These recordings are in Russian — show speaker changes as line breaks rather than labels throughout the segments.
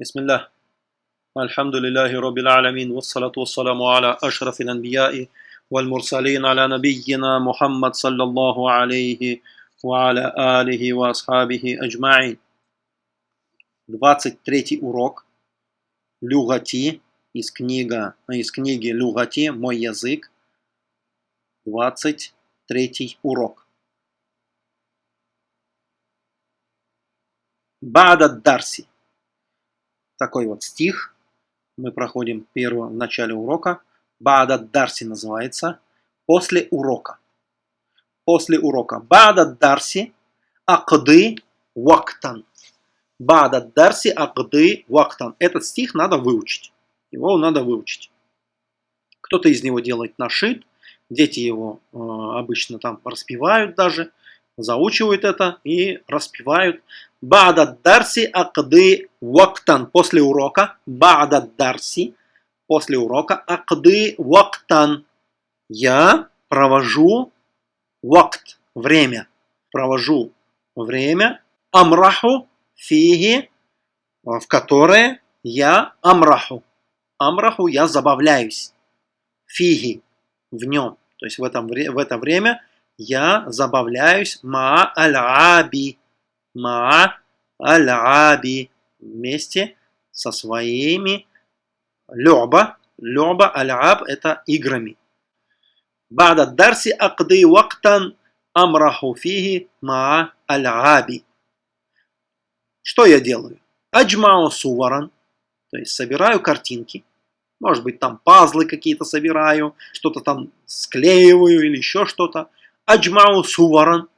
بسم الله الحمد لله رب العالمين والصلاة والسلام على أشرف الأنبياء والمرسلين على نبينا محمد صلى الله عليه وعلى آله وأصحابه أجمعين 23 урок Люгати из, книга, из книги Люгати «Мой язык». 23 урок. Бада Дарси. Такой вот стих. Мы проходим первого в начале урока. Бада Дарси называется. После урока. После урока. Бада Дарси. Акды вактан. Бада Дарси Акды вактан. Этот стих надо выучить. Его надо выучить. Кто-то из него делает нашит. Дети его э, обычно там распевают даже заучивают это и распевают. Бада дарси акды вактан. После урока. Бада дарси. После урока. Акды вактан. Я провожу вакт. Время. Провожу время. Амраху фиги. В которое я амраху. Амраху я забавляюсь. Фиги. В нем. То есть в, этом, в это время я забавляюсь ма аль-аби. Ма аль-аби. Вместе со своими люба. Люба аль-аб это играми. Бада дарси акды вактан амраху фиги ма аль-аби. Что я делаю? Аджмау суваран. То есть собираю картинки. Может быть там пазлы какие-то собираю, что-то там склеиваю или еще что-то. Аджмау суваран.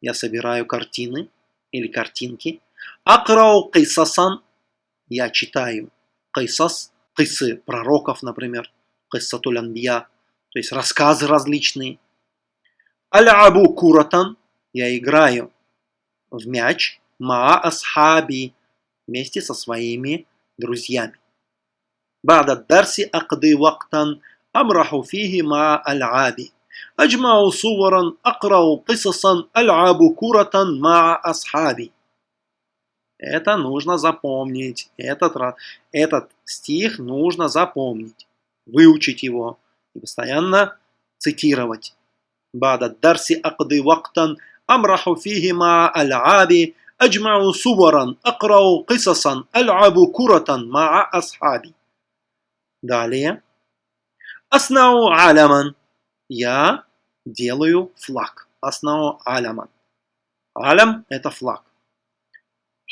Я собираю картины или картинки. Акрау кайсасан. Я читаю кайсас. Кайсы пророков, например. Кайсатуль анбия. То есть рассказы различные. Аль-абу куратан. Я играю в мяч. Ма асхаби. Вместе со своими друзьями. بعد الدرس أقضي وقتا أمرح فيه مع ألعابي أجمع صورا أقرأ قصصا ألعب كرة مع أصحابي Это нужно запомнить. Этот, этот стих нужно запомнить. Выучить его. И постоянно цитировать. بعد الدرس أقضي وقتا أمرح فيه مع ألعابي أجمع صورا أقرأ قصصا ألعب كرة مع أصحابي Далее. Аснау аляман. Я делаю флаг. Аснау аляман. Алям – это флаг.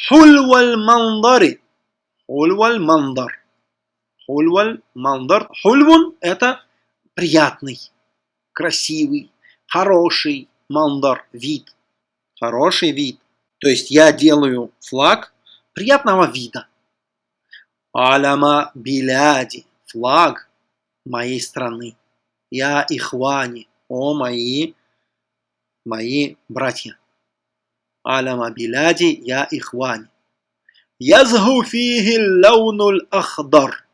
Хульваль мандари. Хульваль мандар. Хульваль мандар. Хульвун – это приятный, красивый, хороший мандар, вид. Хороший вид. То есть я делаю флаг приятного вида. Аляма биляди флаг моей страны. Я ихвани, о мои, мои братья. Аляма биляди, я ихвани. Язгу фиги лаунуль ахдар.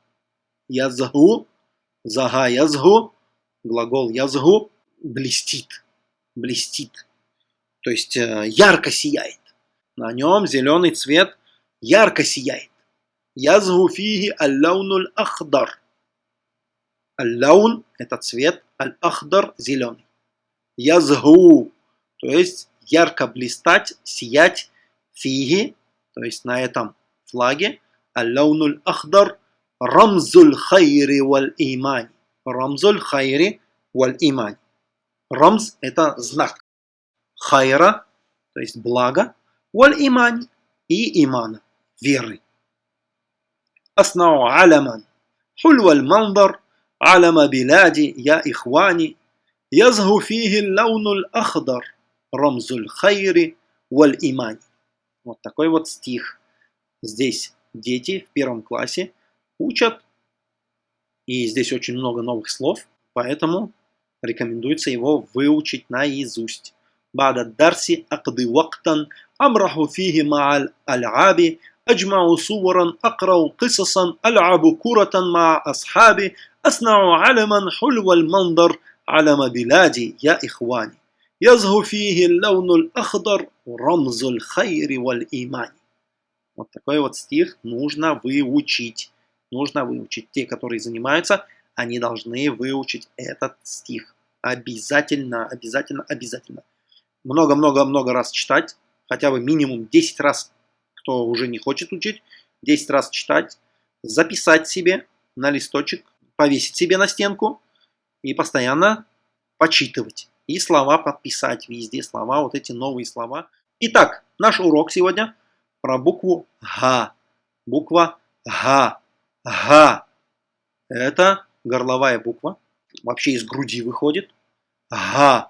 Язгу, зага язгу, глагол язгу, блестит, блестит. То есть э, ярко сияет. На нем зеленый цвет ярко сияет. Язгу фиги аллаунуль ахдар. Аль-лаун – это цвет, аль-ахдар – зеленый. Язгу, то есть ярко блистать, сиять, фиги, то есть на этом флаге, аль-лаунуль ахдар – рамзуль хайри валь имани. Рамзуль хайри валь имани. Рамз – это знак. Хайра, то есть благо, валь имани и имана, веры. Аснау аляман. Хульваль мандар – علم بلادي يا إخواني يزهو فيه اللون الأخضر رمز الخير والإيمان Вот такой вот стих. Здесь дети в первом классе учат, и здесь очень много новых слов, поэтому рекомендуется его выучить наизусть. بعد الدرس أقضي وقتا أمرح فيه مع الألعاب أجمع صورا أقرأ قصصا ألعب كرة مع أصحابي أصنع علما حلو المنظر علم بلادي يا إخواني يزهو فيه اللون الأخضر رمز الخير والإيمان Вот такой вот стих нужно выучить. Нужно выучить. Те, которые занимаются, они должны выучить этот стих. Обязательно, обязательно, обязательно. Много-много-много раз читать. Хотя бы минимум 10 раз, кто уже не хочет учить, 10 раз читать. Записать себе на листочек, повесить себе на стенку и постоянно почитывать. И слова подписать везде, слова, вот эти новые слова. Итак, наш урок сегодня про букву Г. Буква Г. Г. Это горловая буква. Вообще из груди выходит. Га.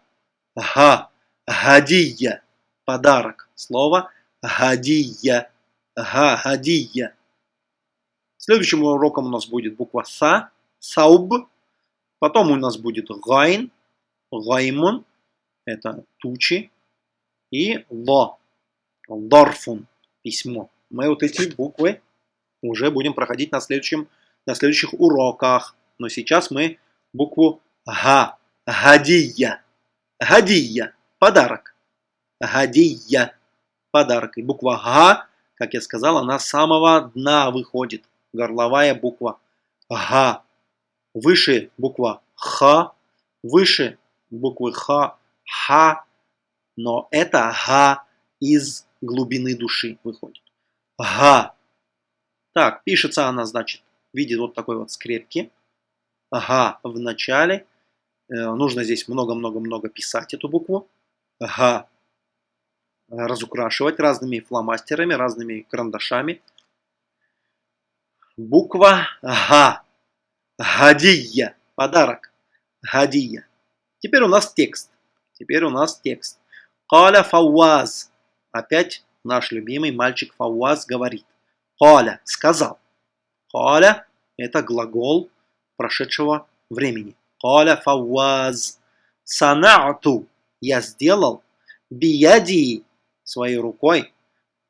Га. Гадия. Подарок. Слово гадия. Га. Гадия. Следующим уроком у нас будет буква Са. Сауб. Потом у нас будет Гайн. Гаймун. Это тучи. И Ло. Лорфун письмо. Мы вот эти буквы уже будем проходить на, следующем, на следующих уроках. Но сейчас мы букву Га. Гадия. Гадия. Подарок. Гадия. Подарок. И буква Га, как я сказал, она с самого дна выходит. Горловая буква Га. Выше буква Х. Выше буквы Х. Ха. Но это Га из глубины души выходит. Га. Так, пишется она, значит, в виде вот такой вот скрепки. Ага, в начале. Э, нужно здесь много-много-много писать эту букву. Ага. Разукрашивать разными фломастерами, разными карандашами. Буква Га. Гадия. Подарок. Гадия. Теперь у нас текст. Теперь у нас текст. Каля Фауаз. Опять наш любимый мальчик Фауаз говорит. Каля сказал. Каля это глагол прошедшего времени. Каля фауаз. Санаату. Я сделал. Бияди. Своей рукой.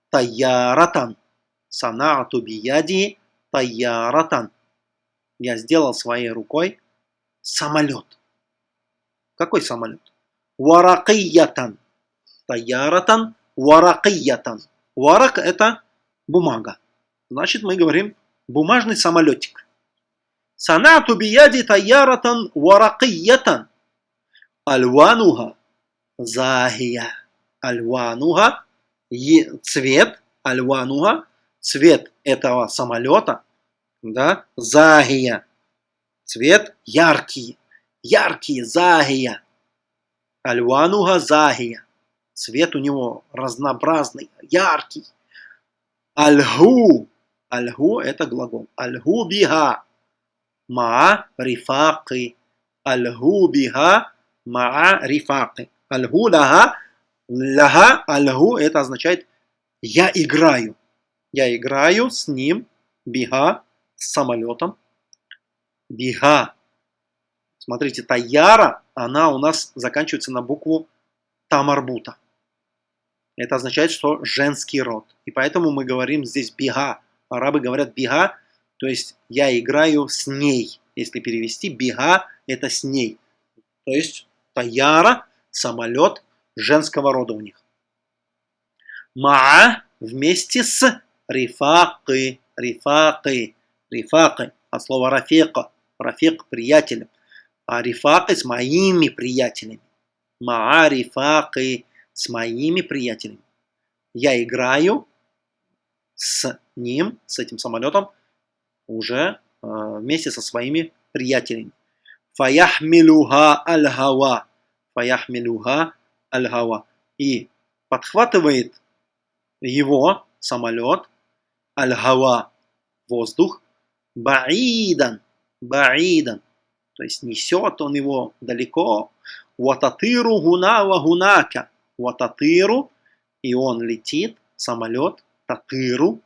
Таяратан. Санаату бияди. Таяратан. Я сделал своей рукой самолет. Какой самолет? Варакиятан. Таяратан. Варакиятан. Варак это бумага. Значит, мы говорим бумажный самолетик. Санату бияди таяратан варакиятан. Альвануха захия. Альвануха цвет. Альвануха цвет этого самолета. Да, захия. Цвет яркий. Яркий, захия. Альвануха захия. Цвет у него разнообразный, яркий. Альгу Альгу это глагол. Альгу биха. Ма рифаки. Альгу биха. Ма рифаки. Альгу лага. Лага. Альгу это означает я играю. Я играю с ним. Биха. С самолетом. Биха. Смотрите, таяра, она у нас заканчивается на букву тамарбута. Это означает, что женский род. И поэтому мы говорим здесь бига арабы говорят бига, то есть я играю с ней. Если перевести, бига это с ней. То есть таяра, самолет женского рода у них. Маа вместе с рифакы, рифакы, рифакы, от слова рафика, рафик приятелем, а рифакы с моими приятелями. Маа рифакы с моими приятелями. Я играю с ним, с этим самолетом, уже э, вместе со своими приятелями. Фаяхмилуха аль-хава. Фаяхмилуха аль-хава. И подхватывает его самолет аль-хава, воздух, баидан, баидан. То есть несет он его далеко. Вататыру гуна ва гунака. Вататыру, и он летит, самолет, татыру,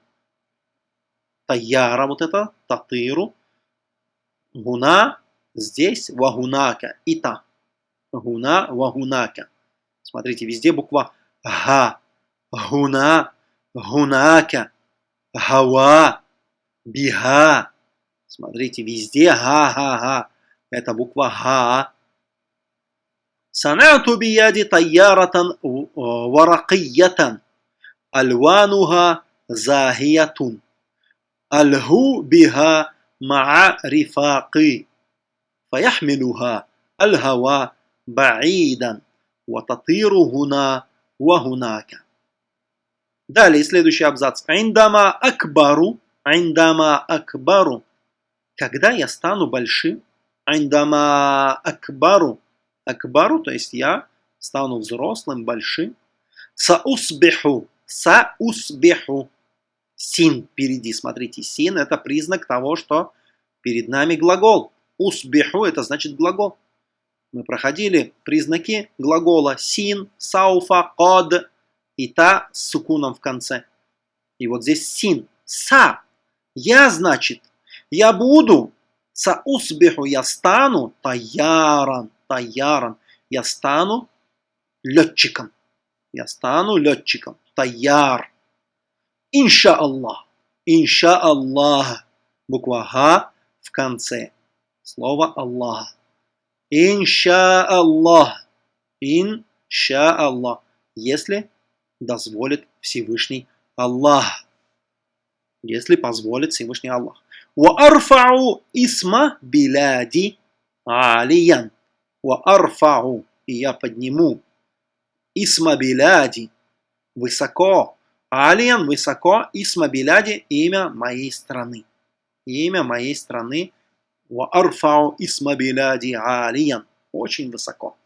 таяра вот это, татыру, гуна, здесь вагунака, и та. Гуна, вагунака. Смотрите, везде буква га, гуна, гунака, гава, бига. Смотрите, везде га-га-га. Это буква га. Санату бияди тайяратан варакиятан. Альвануха захиятун. Альгу биха ма'a рифаки. فيحملها الهوى بعيدا وتطير هنا وهناك. Далее, следующий абзац. Индама акбару, индама акбару. когда я стану большим, индама акбару, акбару, то есть я стану взрослым, большим. Саусбиху, саусбиху. Син впереди, смотрите, син это признак того, что перед нами глагол. Усбиху это значит глагол. Мы проходили признаки глагола син, сауфа, код и та с сукуном в конце. И вот здесь син, са. Я, значит, я буду, са усбиху, я стану таяран, таяран. Я стану летчиком. Я стану летчиком. Таяр. Инша Аллах. Инша Аллах. Буква Х в конце. Слово Аллах. Инша Аллах. Инша Аллах. Если дозволит Всевышний Аллах. Если позволит Всевышний Аллах. وأرفع اسم بلادي عاليا وأرفع и я подниму исма биляди высоко алиан высоко исма биляди имя моей страны имя моей страны وأرفع اسم بلادي عاليا очень высоко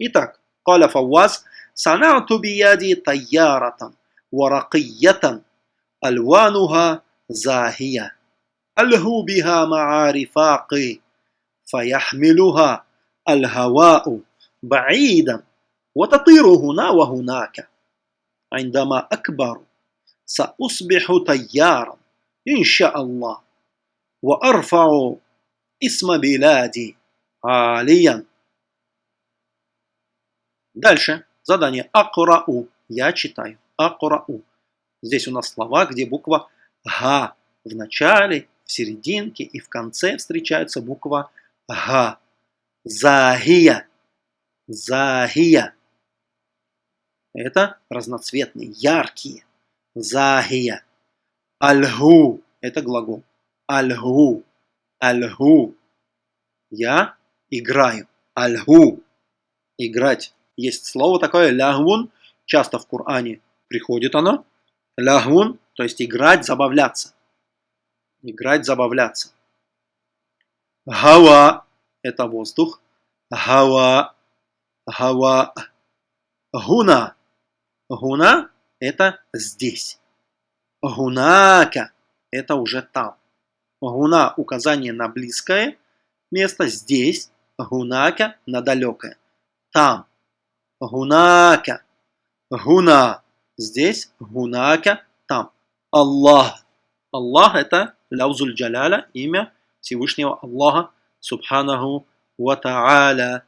итак قال فواز صنعت بيدي طيارة ورقية ألوانها زاهية ألهو بها مع رفاقي فيحملها الهواء بعيدا وتطير هنا وهناك عندما أكبر سأصبح طيارا إن شاء الله وأرفع اسم بلادي عاليا Дальше. Задание акрау. Я читаю. Акрау. Здесь у нас слова, где буква Га в начале, в серединке и в конце встречается буква Га. Захия. Захия. Это разноцветные, яркие. Захия. Альгу. Это глагол. Альгу. Альгу. Я играю. Альгу. Играть. Есть слово такое лягвун, часто в Коране приходит оно. Лягвун, то есть играть, забавляться. Играть, забавляться. Гава – это воздух. Гава, гава. Гуна. Гуна – это здесь. Гунака – это уже там. Гуна – указание на близкое место, здесь. Гунака – на далекое. Там. Гунака. Гуна. Здесь гунака. Аллах. Аллах это ляузуль джаляля, имя Всевышнего Аллаха, Субханаху ва Та'аля.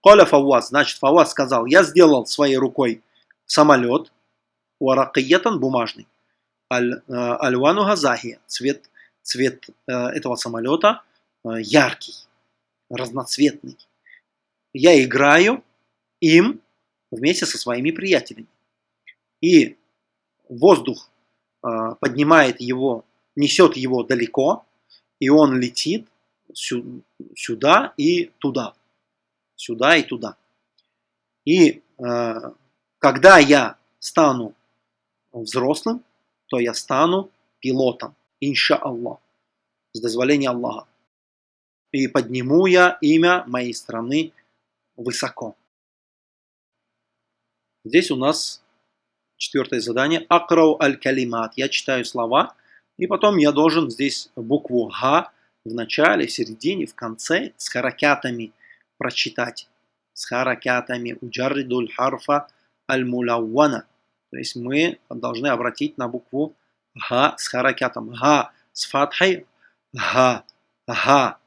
Коля Фауаз, значит, Фауаз сказал, я сделал своей рукой самолет, уаракиятан бумажный, альвану аль газахия, цвет, цвет э, этого самолета э, яркий, разноцветный я играю им вместе со своими приятелями. И воздух э, поднимает его, несет его далеко, и он летит сю сюда и туда. Сюда и туда. И э, когда я стану взрослым, то я стану пилотом, инша Аллах, с дозволения Аллаха. И подниму я имя моей страны высоко. Здесь у нас четвертое задание. Акрау аль-калимат. Я читаю слова, и потом я должен здесь букву Га в начале, в середине, в конце с харакятами прочитать. С харакятами. Уджарридуль харфа аль-мулаввана. То есть мы должны обратить на букву Га с харакятом. Га с фатхой. Га. Га.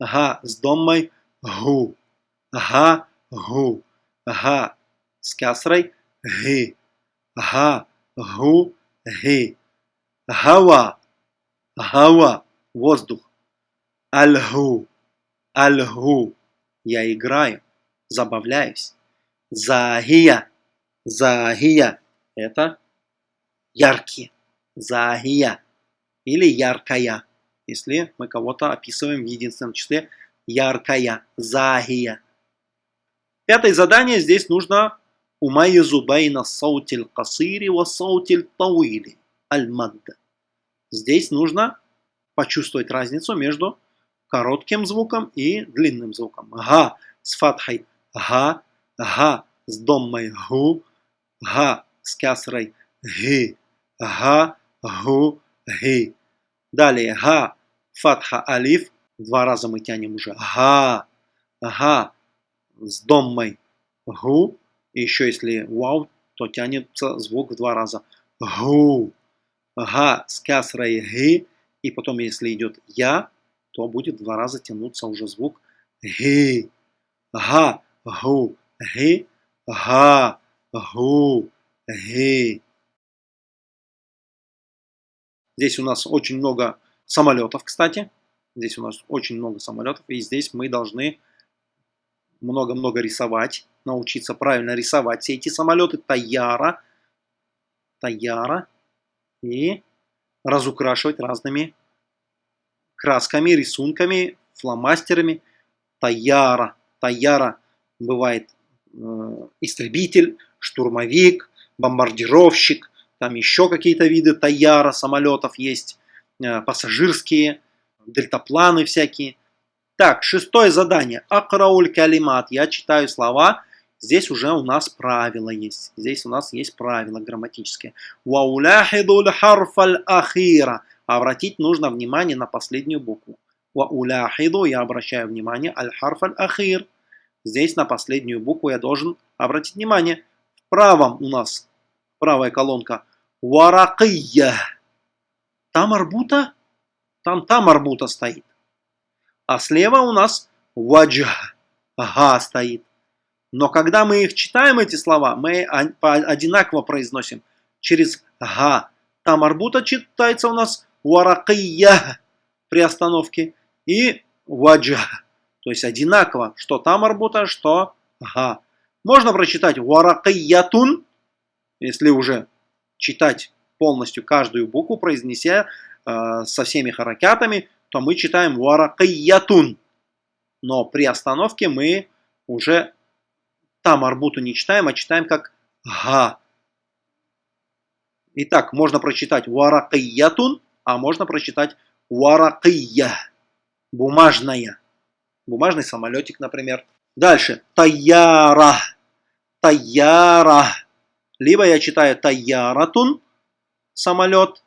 Га с домой. Гу. Га, гу. Га с касрой. Ги. Га, гу, ги. Гава. Гава. Воздух. Альгу. Альгу. Я играю. Забавляюсь. Загия. Загия – это яркие. Загия или яркая, если мы кого-то описываем в единственном числе яркая, загия. Пятое задание здесь нужно байна саутиль касири ва саутиль тауили аль-мадда. Здесь нужно почувствовать разницу между коротким звуком и длинным звуком. Га с фатхой га, га с доммой гу, га с кясрой ги, га, гу, ги. Далее га, фатха, алиф. Два раза мы тянем уже. Га, га с доммой гу. И еще если вау, то тянется звук в два раза. Гу. Га с кясрой ги. И потом, если идет я, то будет два раза тянуться уже звук ги. Га, гу, ги, га, гу, ги. Здесь у нас очень много самолетов, кстати. Здесь у нас очень много самолетов. И здесь мы должны много-много рисовать. Научиться правильно рисовать все эти самолеты. Таяра. Таяра. И разукрашивать разными красками, рисунками, фломастерами. Таяра. Таяра бывает э, истребитель, штурмовик, бомбардировщик, там еще какие-то виды Таяра самолетов есть, э, пассажирские, дельтапланы всякие. Так, шестое задание. Акрауль калимат. Я читаю слова. Здесь уже у нас правило есть. Здесь у нас есть правило грамматическое. Вауляхидуль харфаль ахира. Обратить нужно внимание на последнюю букву. Вауляхиду я обращаю внимание аль харфаль ахир. Здесь на последнюю букву я должен обратить внимание. В правом у нас правая колонка. Варакия. Там арбута? Там там арбута стоит. А слева у нас ваджх. Га стоит. Но когда мы их читаем, эти слова, мы одинаково произносим через га. Там арбута читается у нас варакия при остановке и ваджа. То есть одинаково, что там арбута, что га. Можно прочитать варакиятун, если уже читать полностью каждую букву, произнеся э, со всеми харакятами, то мы читаем варакиятун. Но при остановке мы уже там арбуту не читаем, а читаем как га. Итак, можно прочитать варакиятун, а можно прочитать варакия. Бумажная. Бумажный самолетик, например. Дальше. Таяра. Таяра. Либо я читаю таяратун, самолет,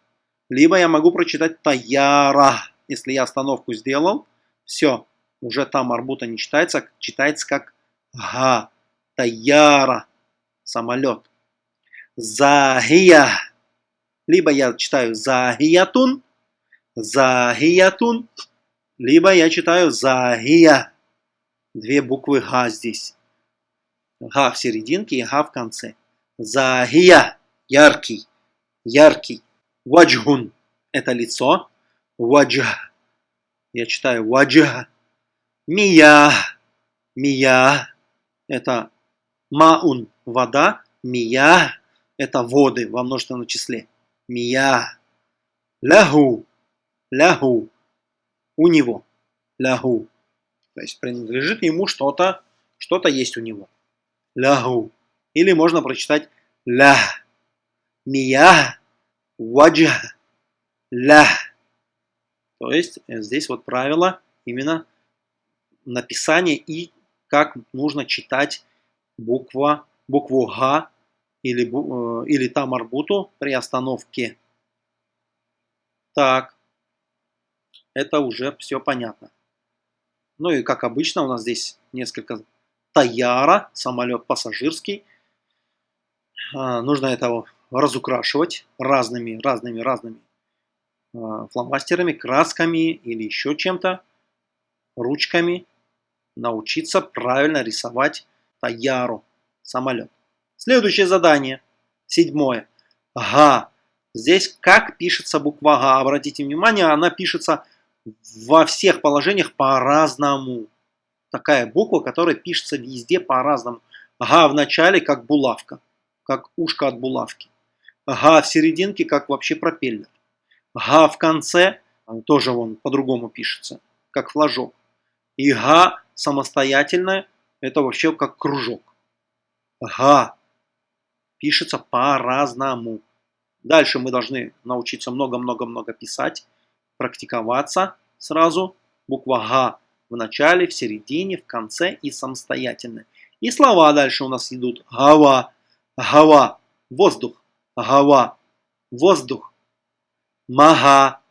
либо я могу прочитать таяра. Если я остановку сделал, все, уже там арбута не читается, читается как га, таяра, самолет. Захия. Либо я читаю захиятун, захиятун, либо я читаю захия. Две буквы га здесь. Га в серединке и га в конце. Захия – яркий, яркий. Ваджхун – это лицо. Ваджх. Я читаю ваджх. Мия. Мия – это маун – вода. Мия – это воды во множественном числе. Мия. Лаху. Лаху. У него. Лаху. То есть принадлежит ему что-то, что-то есть у него. Лаху. Или можно прочитать ля. Мия. Ваджа. Ля. То есть э, здесь вот правило именно написания и как нужно читать буква, букву Г или, э, или тамарбуту при остановке. Так, это уже все понятно. Ну и как обычно у нас здесь несколько Таяра, самолет пассажирский. А, нужно это разукрашивать разными, разными, разными фломастерами, красками или еще чем-то, ручками. Научиться правильно рисовать Таяру, самолет. Следующее задание, седьмое. Га. Здесь как пишется буква Га. Обратите внимание, она пишется во всех положениях по-разному. Такая буква, которая пишется везде по-разному. Га в начале как булавка. как ушко от булавки. Га в серединке, как вообще пропеллер. Га в конце, тоже он по-другому пишется, как флажок. И га самостоятельно, это вообще как кружок. Га пишется по-разному. Дальше мы должны научиться много-много-много писать, практиковаться сразу. Буква Га в начале, в середине, в конце и самостоятельно. И слова дальше у нас идут. Гава, гава, воздух, гава, воздух. Мага,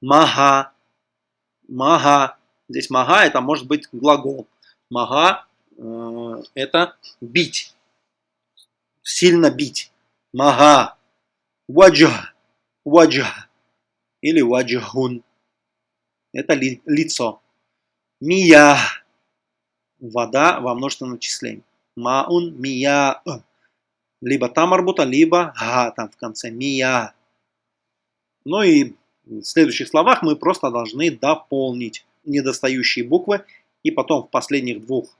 мага, мага. Здесь мага это может быть глагол. Мага э, это бить, сильно бить. Мага, ваджа, ваджа или ваджахун. Это ли, лицо. Мия. Вода во множественном числе. Маун мия. Либо там арбута, либо га там в конце. Мия. Ну и в следующих словах мы просто должны дополнить недостающие буквы. И потом в последних двух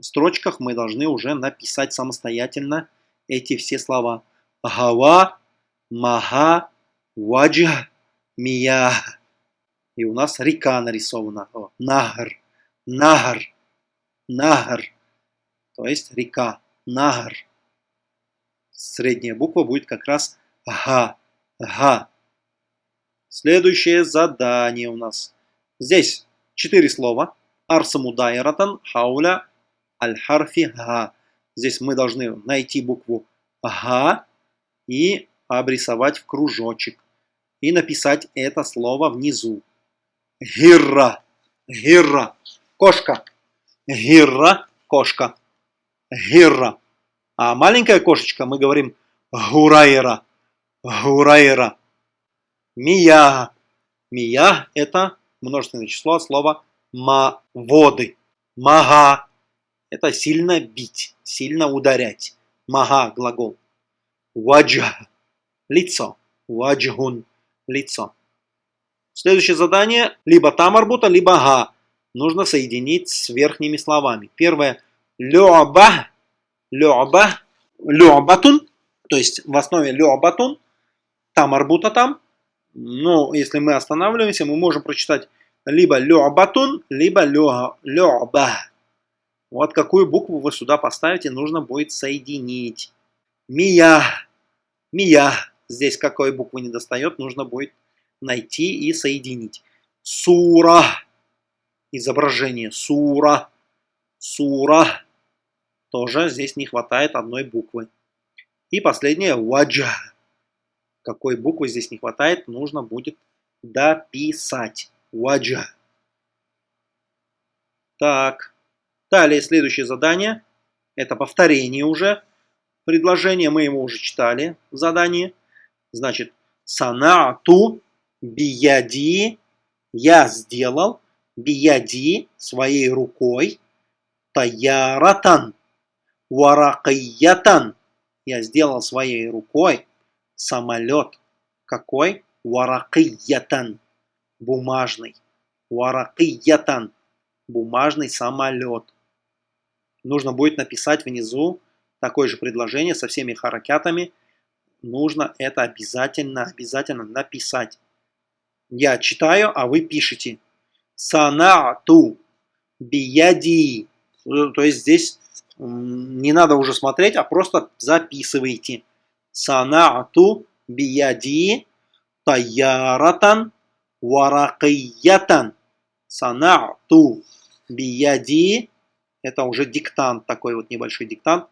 строчках мы должны уже написать самостоятельно эти все слова. Гава, мага, ваджа, мия. И у нас река нарисована. О, нагар, нагар, нагар. То есть река, нагар. Средняя буква будет как раз га, га. Следующее задание у нас. Здесь четыре слова. Арсамудайратан хауля аль-харфи га. Здесь мы должны найти букву га и обрисовать в кружочек. И написать это слово внизу. Гирра. Гирра. Кошка. Гирра. Кошка. Гирра. А маленькая кошечка мы говорим гурайра. Гурайра. Мия. Мия это множественное число слова ма воды. Мага это сильно бить, сильно ударять. Мага глагол. Ваджа лицо. Ваджгун лицо. Следующее задание либо там арбута, либо га. Нужно соединить с верхними словами. Первое лёба, лёба, лёбатун, то есть в основе лёбатун, там арбута там. Но если мы останавливаемся, мы можем прочитать либо лёбатун, либо лёба. Вот какую букву вы сюда поставите, нужно будет соединить. Мия, мия. Здесь какой буквы не достает, нужно будет найти и соединить. Сура. Изображение. Сура. Сура. Тоже здесь не хватает одной буквы. И последнее. Ваджа. Какой буквы здесь не хватает, нужно будет дописать. Ваджа. Так. Далее следующее задание. Это повторение уже. Предложение мы его уже читали Задание. Значит, санаату бияди, я сделал, бияди, своей рукой, таяратан, варакиятан, я сделал своей рукой самолет. Какой? Варакиятан, бумажный. Варакиятан, бумажный самолет. Нужно будет написать внизу такое же предложение со всеми харакятами. Нужно это обязательно, обязательно написать. Я читаю, а вы пишете. Санату бияди. То есть здесь не надо уже смотреть, а просто записывайте. Санату бияди таяратан варакиятан. Санату бияди. Это уже диктант, такой вот небольшой диктант.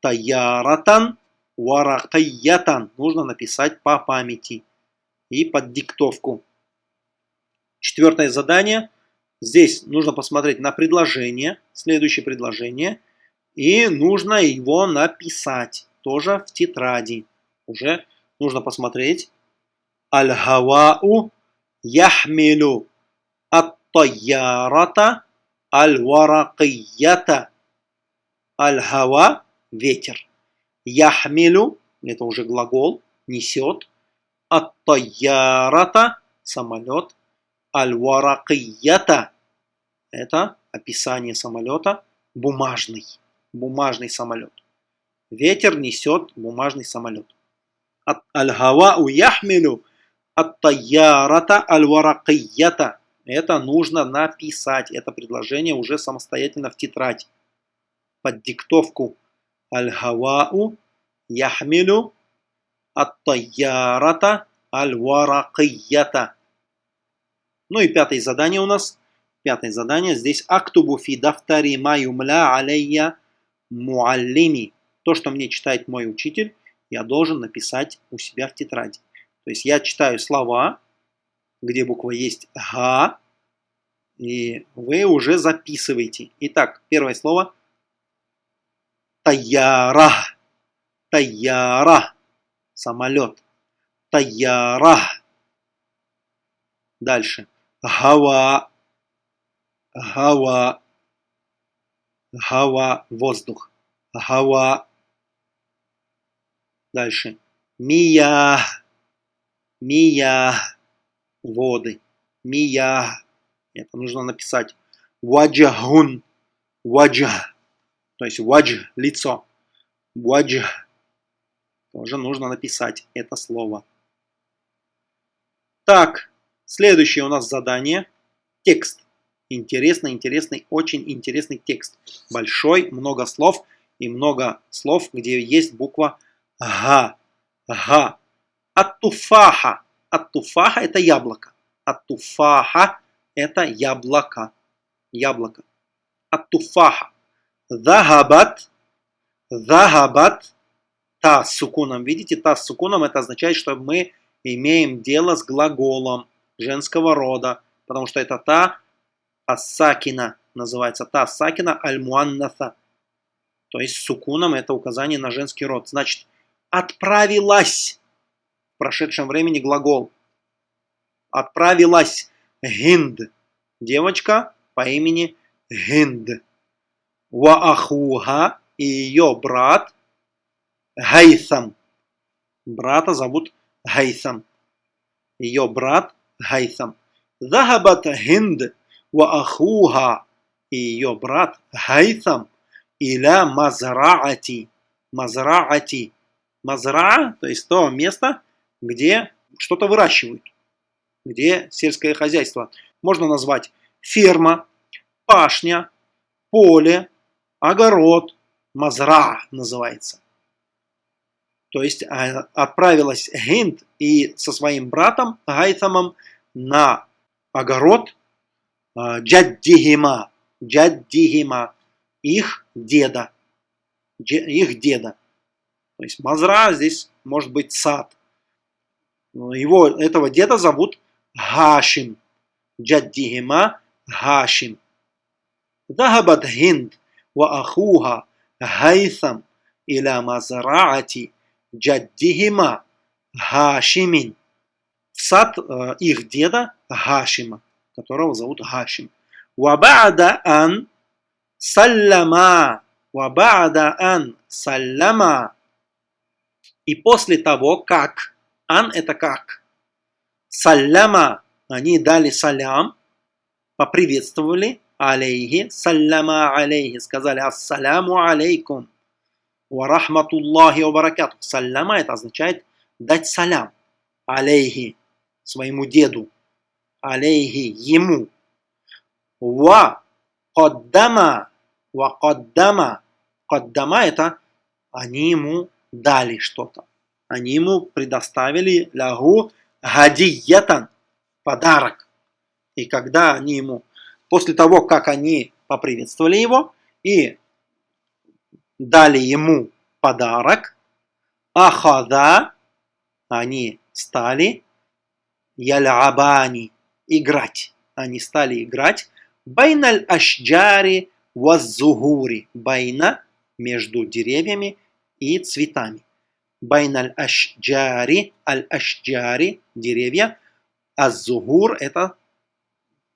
Таяратан варакиятан. Нужно написать по памяти и под диктовку. Четвертое задание. Здесь нужно посмотреть на предложение, следующее предложение, и нужно его написать, тоже в тетради. Уже нужно посмотреть. Аль-хавау яхмилу ат-тайярата аль-варакията. Аль-хава – ветер. Яхмилу – это уже глагол, несет. Ат-тайярата – самолет. Аль-варакията – это описание самолета. Бумажный. Бумажный самолет. Ветер несет бумажный самолет. Аль-хавау яхмилю ат-тайярата аль-варакията. Это нужно написать. Это предложение уже самостоятельно в тетрадь. Под диктовку. Аль-хавау яхмилю ат-тайярата аль-варакията. Ну и пятое задание у нас. Пятое задание. Здесь актубу фи дафтари ма юмля алейя муаллими. То, что мне читает мой учитель, я должен написать у себя в тетради. То есть я читаю слова, где буква есть «га», и вы уже записываете. Итак, первое слово «таяра», «таяра», самолет, «таяра». Дальше «гава», «гава», «гава», воздух, «гава». Дальше «мия», Мия. Воды. Мия. Это нужно написать. Ваджахун. Ваджа. То есть вадж – лицо. Вадж. Тоже нужно написать это слово. Так, следующее у нас задание. Текст. Интересный, интересный, очень интересный текст. Большой, много слов и много слов, где есть буква Га. Га. Ат-туфаха. Ат-туфаха – это яблоко. Ат-туфаха – это яблоко. Яблоко. Ат-туфаха. Захабат. Захабат. Та с сукуном. Видите, та с сукуном – это означает, что мы имеем дело с глаголом женского рода. Потому что это та ассакина называется. Та ассакина аль-муаннаса. То есть сукуном это указание на женский род. Значит, отправилась в прошедшем времени глагол. Отправилась Гинд, девочка по имени Гинд. Ваахуга и ее брат Гайсам. Брата зовут Гайсам. Ее брат Гайсам. Захабат Гинд Ваахуга и ее брат Гайсам иля Мазраати. Мазраати. Мазра, то есть то место, где что-то выращивают, где сельское хозяйство. Можно назвать ферма, пашня, поле, огород, мазра называется. То есть а, отправилась Гинд и со своим братом Гайтамом на огород а, Джаддихима, Джаддихима, их деда, их деда. То есть Мазра здесь может быть сад. Его, этого деда зовут Гашим. Джаддихима Гашим. Захабат Хинд ва ахуха Гайсам иля Мазраати Джаддихима Гашимин. В сад э, их деда Гашима, которого зовут Гашим. Вабада ан саллама. Вабада ан саллама. И после того, как Ан это как? Саляма. Они дали салям, поприветствовали алейхи, саляма алейхи, сказали ассаляму алейкум, ва рахматуллахи ва баракату. Саляма это означает дать салям алейхи, своему деду, алейхи, ему. Ва каддама, ва каддама, каддама это они ему дали что-то они ему предоставили лягу гадиятан, подарок. И когда они ему, после того, как они поприветствовали его и дали ему подарок, ахада, они стали ялябани, играть. Они стали играть байналь ашджари ваззугури, байна между деревьями и цветами. Байн аль-ашджари, аль-ашджари, деревья. Аззугур это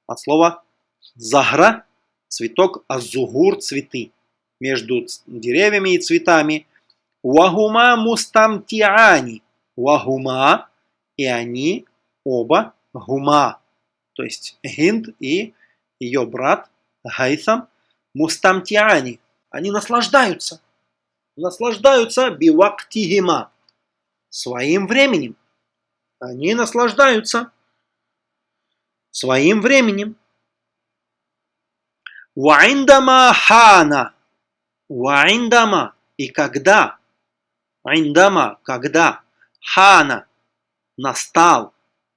от слова загра, цветок, аззугур, цветы. Между деревьями и цветами. Вахума мустамтиани. Вахума, и они оба гума. То есть Гинд и ее брат Гайсам мустамтиани. Они наслаждаются. Наслаждаются бивактихима, своим временем. Они наслаждаются своим временем. Ваиндама хана. Ваиндама. И когда. Индама. Когда. Хана. Настал.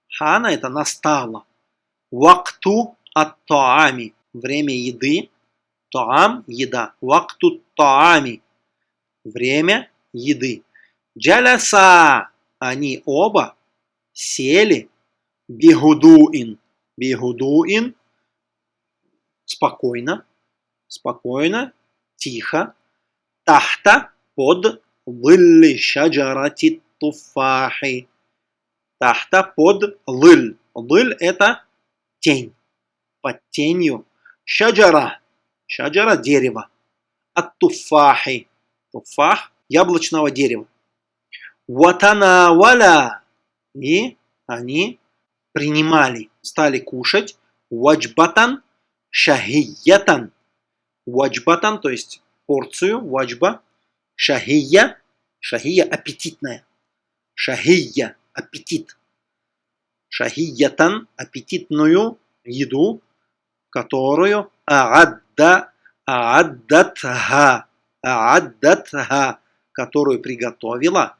Хана это настало. Вакту от таами. Время еды. Таам – еда. Вакту таами. Время еды. Джаляса. Они оба сели. Бигудуин. Бигудуин. Спокойно. Спокойно. Тихо. Тахта. Под. Лилли шаджарати туфахи. Тахта под лыль. Лыль это тень. Под тенью. Шаджара. Шаджара дерево. От туфахи. Туфах яблочного дерева. Ватана валя. И они принимали, стали кушать ваджбатан шахиятан. Ваджбатан, то есть порцию, ваджба, шахия, шахия аппетитная. Шахия, аппетит. Шахиятан, аппетитную еду, которую аадда, ааддатха, ааддатха, которую приготовила,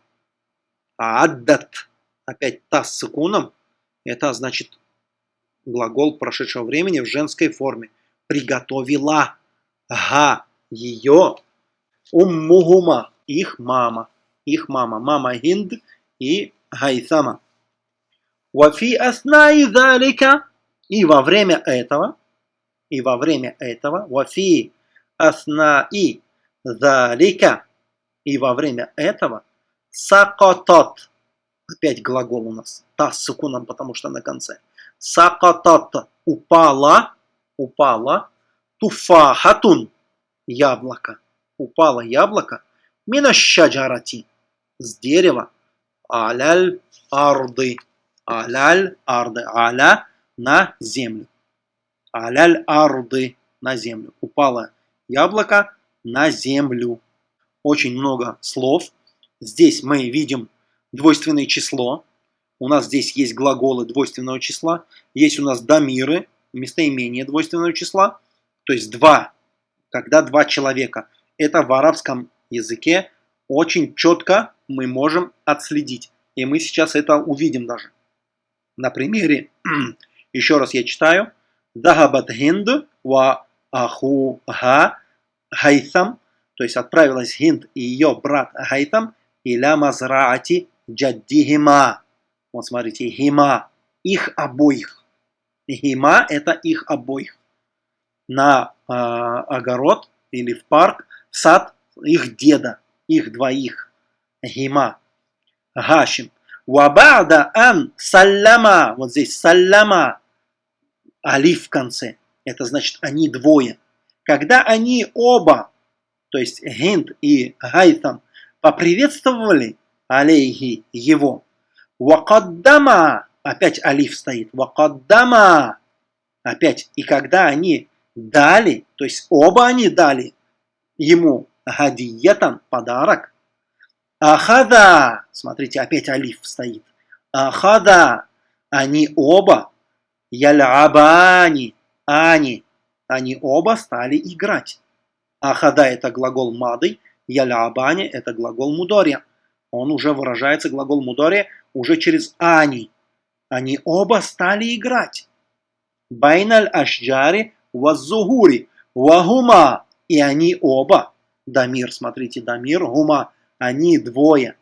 ааддат, опять та с сукуном, это значит глагол прошедшего времени в женской форме. Приготовила га ее уммугума, их мама, их мама, мама Хинд и Гайсама. Вафи аснаи залика, и во время этого, и во время этого, вафи аснаи залика, и во время этого, сакотот, опять глагол у нас, та с сукуном, потому что на конце, сакотот, упала, упала, туфахатун, яблоко, упало яблоко, минашаджарати, с дерева, аляль арды, аляль арды, аля на землю, аляль арды на землю, упало яблоко на землю. Очень много слов. Здесь мы видим двойственное число. У нас здесь есть глаголы двойственного числа. Есть у нас дамиры, местоимение двойственного числа. То есть два, когда два человека. Это в арабском языке очень четко мы можем отследить. И мы сейчас это увидим даже. На примере, еще раз я читаю. Дахабат хинд ва ахуха хайсам. То есть отправилась Хинд и ее брат Хайтам иля мазраати джаддихима. Вот смотрите, хима, их обоих. Хима – это их обоих. На э, огород или в парк, в сад их деда, их двоих. Хима. Гашим. Вабада ан саляма. Вот здесь саляма. Алиф в конце. Это значит они двое. Когда они оба, то есть Гинд и Гайтам, поприветствовали алейхи его. Вакаддама, опять алиф стоит, вакаддама, опять, и когда они дали, то есть оба они дали ему гадиетан, подарок, ахада, смотрите, опять алиф стоит, ахада, они оба, ялябани, они, они оба стали играть. Ахада это глагол мады, ялябани это глагол мудория. Он уже выражается, глагол мудория, уже через ани. Они оба стали играть. Байналь ашджари ваззугури вагума. И они оба, дамир, смотрите, дамир, гума, они двое.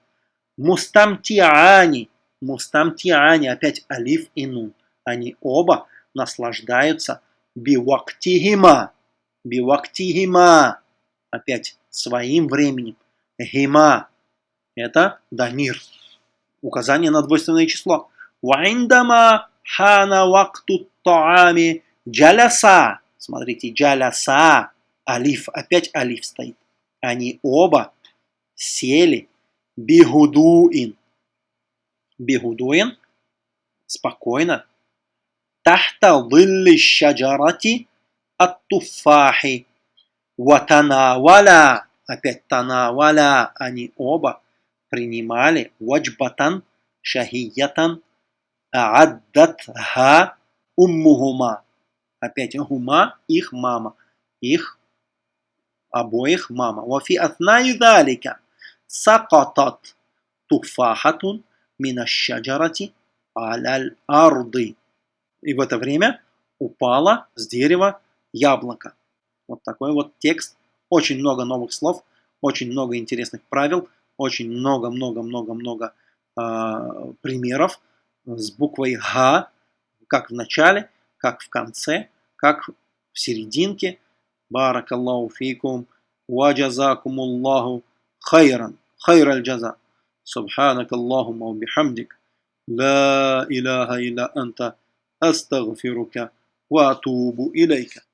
Мустамтиани, мустамтиани, опять алиф и нун. Они оба наслаждаются бивактихима, бивактихима, опять своим временем. Гима – это дамир, указание на двойственное число. Вайндама хана вакту таами джаляса. Смотрите, джаляса, алиф, опять алиф стоит. Они оба сели бигудуин. Бигудуин – спокойно. Тахта лилли шаджарати ат-туфахи. Ватанаваля опять танаваля, они оба принимали ваджбатан шахиятан ааддатха уммухума. Опять гума, их мама, их обоих мама. Вафи атнай далика сакатат туфахатун минашаджарати аляль арды. И в это время упало с дерева яблоко. Вот такой вот текст. Очень много новых слов, очень много интересных правил, очень много-много-много-много э, а, примеров с буквой «Г», как в начале, как в конце, как в серединке. Баракаллаху фикум, ва джазакумуллаху хайран, хайраль джаза. Субханакаллахума бихамдик, ла иляха иля анта. أستغفرك وأتوب إليك.